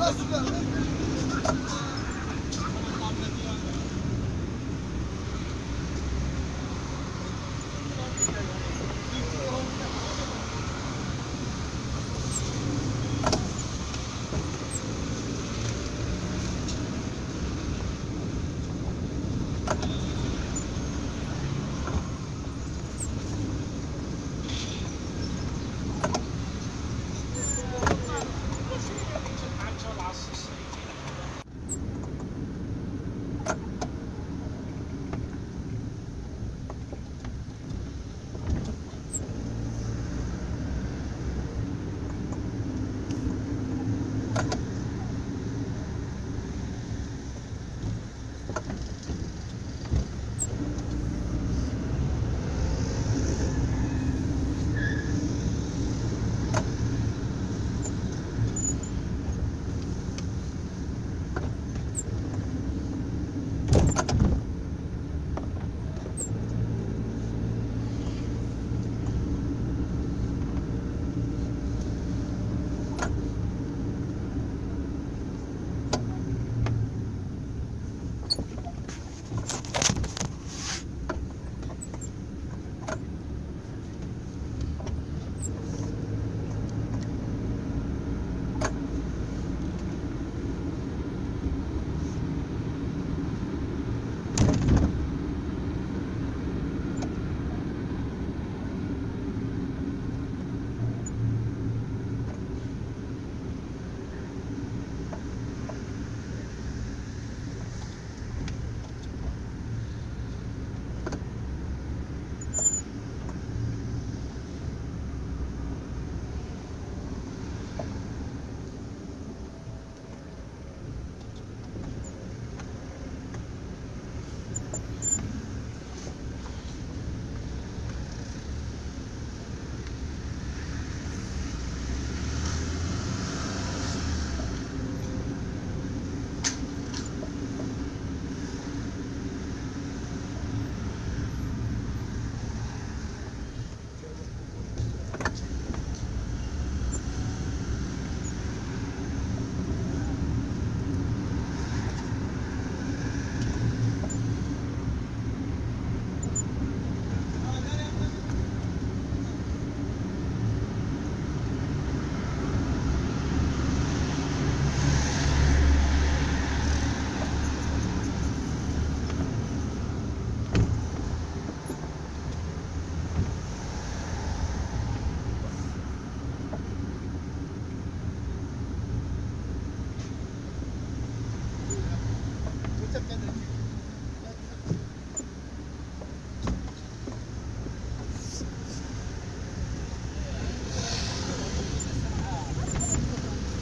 Nasıl?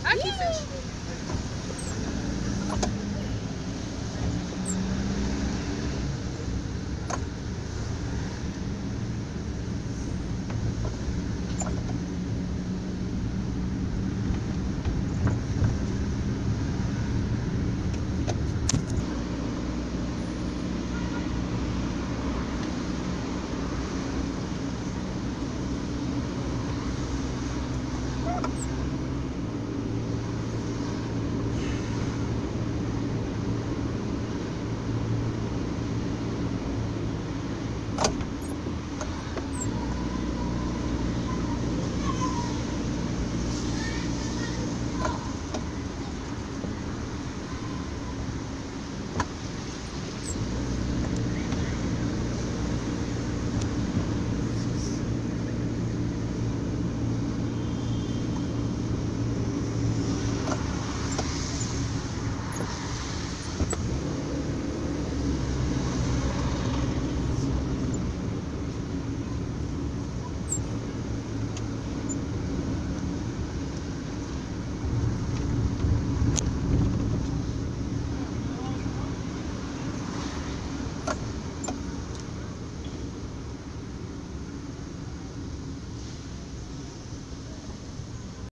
I Aki it.